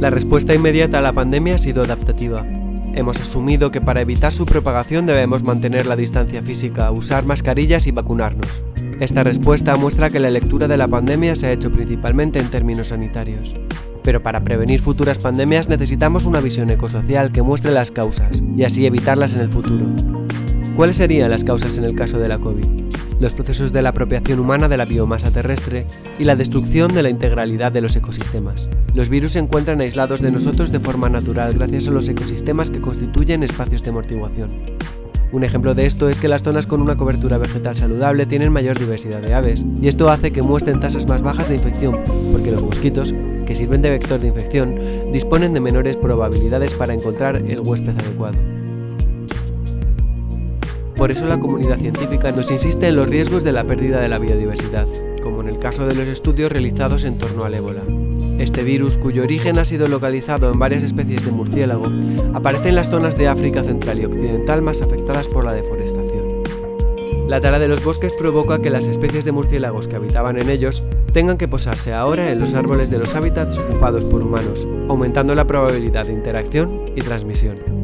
La respuesta inmediata a la pandemia ha sido adaptativa. Hemos asumido que para evitar su propagación debemos mantener la distancia física, usar mascarillas y vacunarnos. Esta respuesta muestra que la lectura de la pandemia se ha hecho principalmente en términos sanitarios. Pero para prevenir futuras pandemias necesitamos una visión ecosocial que muestre las causas y así evitarlas en el futuro. ¿Cuáles serían las causas en el caso de la COVID? Los procesos de la apropiación humana de la biomasa terrestre y la destrucción de la integralidad de los ecosistemas. Los virus se encuentran aislados de nosotros de forma natural gracias a los ecosistemas que constituyen espacios de amortiguación. Un ejemplo de esto es que las zonas con una cobertura vegetal saludable tienen mayor diversidad de aves, y esto hace que muestren tasas más bajas de infección, porque los mosquitos, que sirven de vector de infección, disponen de menores probabilidades para encontrar el huésped adecuado. Por eso la comunidad científica nos insiste en los riesgos de la pérdida de la biodiversidad, como en el caso de los estudios realizados en torno al ébola. Este virus, cuyo origen ha sido localizado en varias especies de murciélago, aparece en las zonas de África central y occidental más afectadas por la deforestación. La tala de los bosques provoca que las especies de murciélagos que habitaban en ellos tengan que posarse ahora en los árboles de los hábitats ocupados por humanos, aumentando la probabilidad de interacción y transmisión.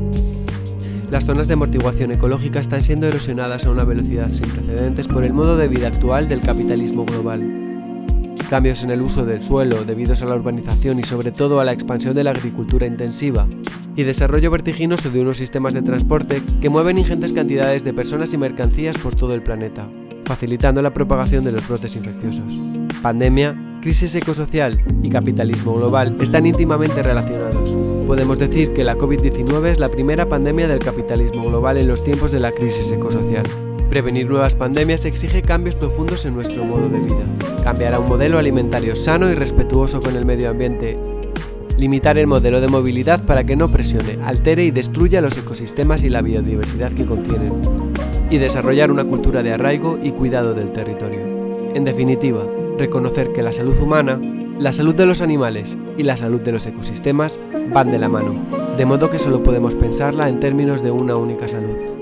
Las zonas de amortiguación ecológica están siendo erosionadas a una velocidad sin precedentes por el modo de vida actual del capitalismo global, cambios en el uso del suelo debidos a la urbanización y sobre todo a la expansión de la agricultura intensiva, y desarrollo vertiginoso de unos sistemas de transporte que mueven ingentes cantidades de personas y mercancías por todo el planeta, facilitando la propagación de los brotes infecciosos. Pandemia, crisis ecosocial y capitalismo global están íntimamente relacionados. Podemos decir que la COVID-19 es la primera pandemia del capitalismo global en los tiempos de la crisis ecosocial. Prevenir nuevas pandemias exige cambios profundos en nuestro modo de vida. Cambiar a un modelo alimentario sano y respetuoso con el medio ambiente. Limitar el modelo de movilidad para que no presione, altere y destruya los ecosistemas y la biodiversidad que contienen. Y desarrollar una cultura de arraigo y cuidado del territorio. En definitiva, reconocer que la salud humana, la salud de los animales y la salud de los ecosistemas van de la mano, de modo que solo podemos pensarla en términos de una única salud.